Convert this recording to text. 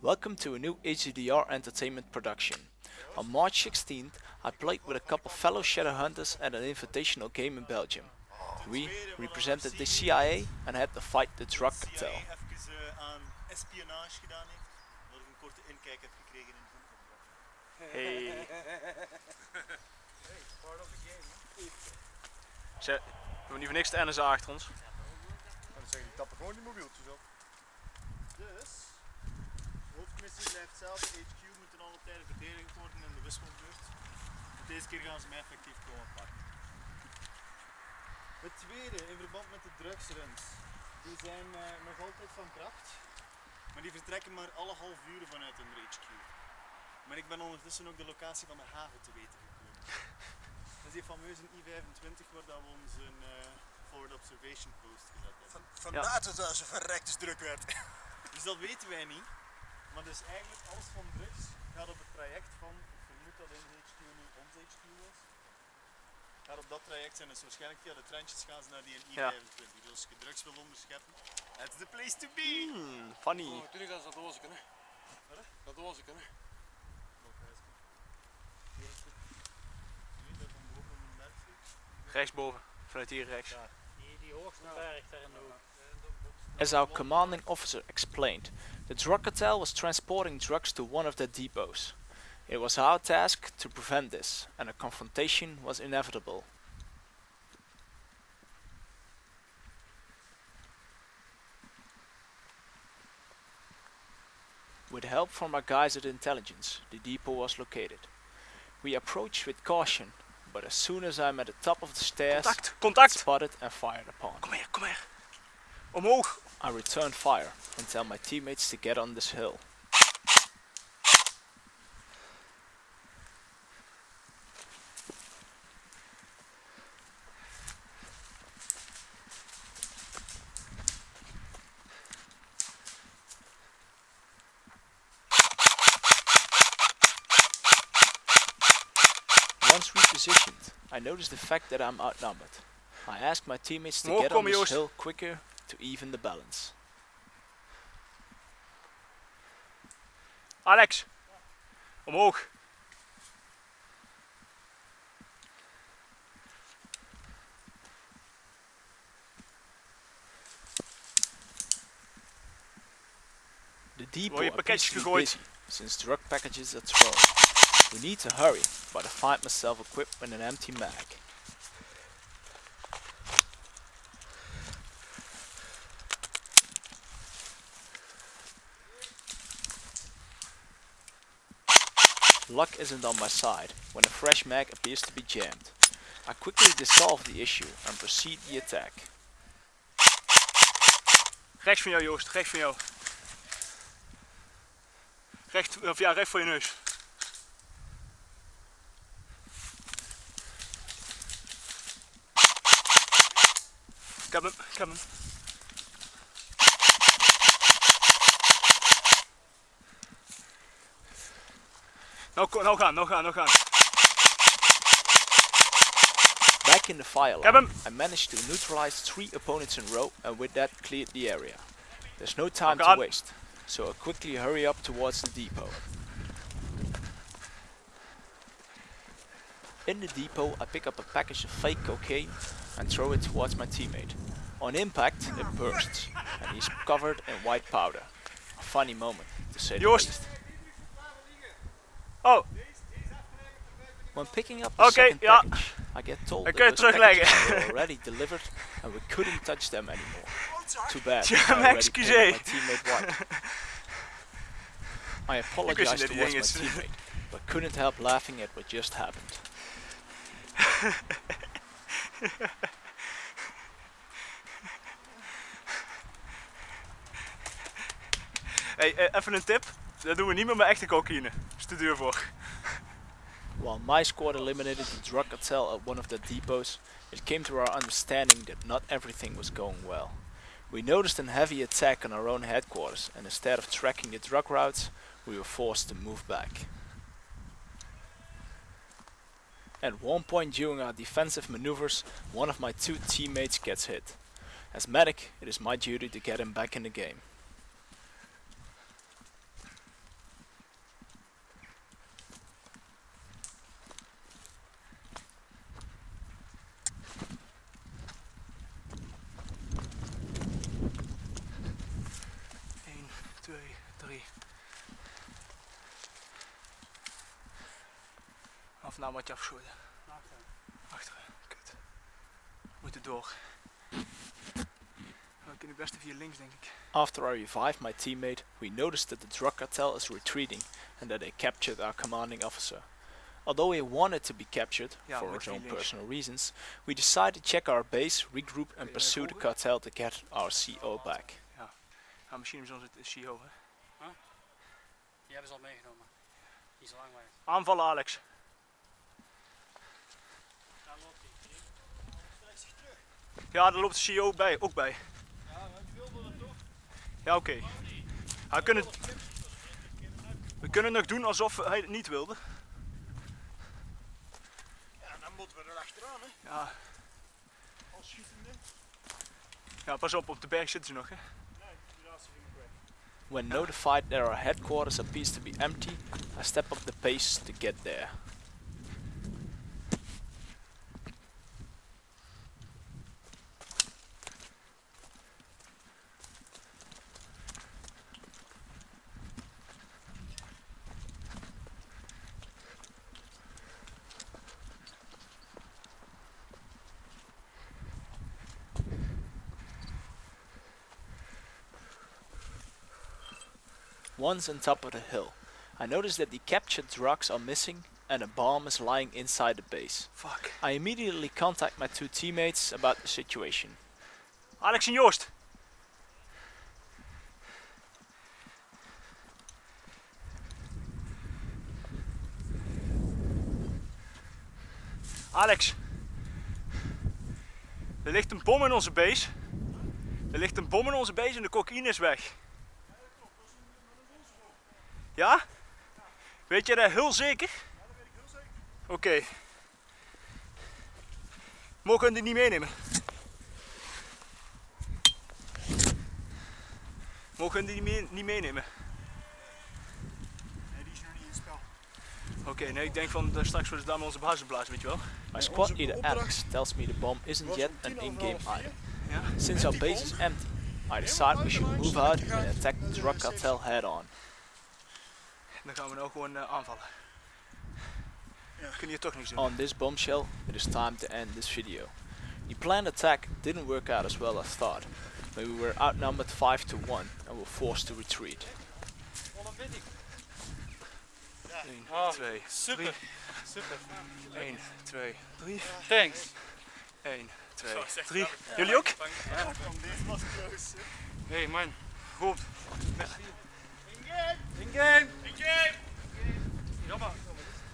Welcome to a new HDR Entertainment production. On March 16th, I played with a couple fellow Shadowhunters at an invitational game in Belgium. We represented the CIA and had to fight the drug cartel. even eh, aan espionage gedaan heeft, dat ik een korte inkijk heb gekregen in het boek. Hey. Ze, we hebben nu voor niks de NSA achter ons. Dan zeggen die tappen gewoon die mobieltjes op. Dus, de hoofdmissie blijft hetzelfde. HQ moet ten alle tijde verdedigd worden in de wisselbeurt. Deze keer gaan ze mij effectief komen pakken. Het tweede, in verband met de drugsruns. Die zijn eh, nog altijd van kracht. Maar die vertrekken maar alle half uur vanuit hun HQ. Maar ik ben ondertussen ook de locatie van de haven te weten gekomen. Dat is die fameuze I-25 waar dat we onze eh, forward observation post gezet hebben. Van, vandaar dat het zo verrekt is druk werd. Dus dat weten wij niet. Maar dus eigenlijk alles van drugs gaat op het traject van, ik vermoed dat in HQ nu ons HQ was. Gaat op dat traject zijn, dus waarschijnlijk via de treintjes gaan ze naar die Ja. I-25. Dus als je drugs wil onderscheppen, that's the place to be! Hmm, funny. Oh, toen ik dat doosje hè. Wat? Dat doosje hè. Nee, dat van boven op een berg zit. Rechtsboven. Vanuit hier rechts. Die, die hoogste berg daar in de hoek. As our commanding officer explained, the drug cartel was transporting drugs to one of their depots. It was our task to prevent this, and a confrontation was inevitable. With help from our guys at intelligence, the depot was located. We approached with caution, but as soon as I'm at the top of the stairs, Contact, contact! spotted and fired upon. Kom hier, kom hier. Omhoog. I return fire and tell my teammates to get on this hill. Once repositioned, I notice the fact that I'm outnumbered. I ask my teammates to get on this hill quicker even the balance. Alex. Omhoog. The depot je appears to be busy, since drug packages are thrown. We need to hurry, but I find myself equipped with an empty mag. Luck isn't on my side when a fresh mag appears to be jammed. I quickly dissolve the issue and proceed the attack. Rechts van jou, Joost. Rechts van jou. Recht, of ja, recht voor je neus. Ik heb hem, ik heb hem. Nou, ko- nou gaan, nou gaan, nou gaan. Back in the fire line. I managed to neutralize three opponents in a row and with that cleared the area. There's no time to waste, so I quickly hurry up towards the depot. In the depot, I pick up a package of fake cocaine and throw it towards my teammate. On impact, it bursts, and he's covered in white powder. A funny moment, to say the least. Oh, When picking up the Oké, second ja. package, I get told Dan that kun those packages were already delivered and we couldn't touch them anymore. Too bad. I maar already excuseer. my teammate white. I wist apologized niet dat die towards my teammate, but couldn't help laughing at what just happened. hey, eh, even een tip. Dat doen we niet meer met echte cocaïne. Voor. While my squad eliminated the drug cartel at one of their depots, it came to our understanding that not everything was going well. We noticed a heavy attack on our own headquarters, and instead of tracking the drug routes, we were forced to move back. At one point during our defensive maneuvers, one of my two teammates gets hit. As medic, it is my duty to get him back in the game. three Of moeten door. Links, denk ik. After I revived my teammate, we noticed that the drug cartel is retreating and that they captured our commanding officer. Although we wanted to be captured, for our own personal reasons, we decided to check our base, regroup and pursue the cartel to get our CO back. Ja, ja misschien is onze CO, hè? Die hebben ze al meegenomen. Niet zo lang weg. Aanvallen Alex. Daar loopt hij. Ja, daar loopt de CEO bij, ook bij. Ja, oké. We kunnen, we kunnen nog doen alsof hij het niet wilde. Ja, dan moeten we er achteraan, hè. Ja, Als schietende. ja pas op, op de berg zitten ze nog hè. When notified that our headquarters appears to be empty, I step up the pace to get there. Once on top of the hill, I notice that the captured drugs are missing and a bomb is lying inside the base. Fuck. I immediately contact my two teammates about the situation. Alex and Joost. Alex. Er ligt een bom in onze base. Er ligt een bom in onze base en de cocaïne is weg. Ja? Weet je dat heel zeker? Oké. Mogen we die niet meenemen? Mogen we die niet, mee- niet meenemen? Nee, die is nog niet in het spel. Oké, nee, ik denk van uh, straks worden ze daar met onze basis blazen, weet je wel. My squad leader Alex tells me the bomb isn't yet an in-game item. Ja? Since our base is empty, I decide we should move out and attack the drug cartel head on. Dan gaan we nou gewoon eh, aanvallen. Ja. Kunnen hier toch niks doen. On this bombshell, it is time to end this video. The planned attack didn't work out as well as thought, but we were outnumbered 5 to 1 and were forced to retreat. 1, Oh, 2, Super. Super. 1, 2, 3. Thanks. 1, 2, 3. Jullie ook? Kom, deze was close. hè. Hey man. Goed. In game! In game! Jammer.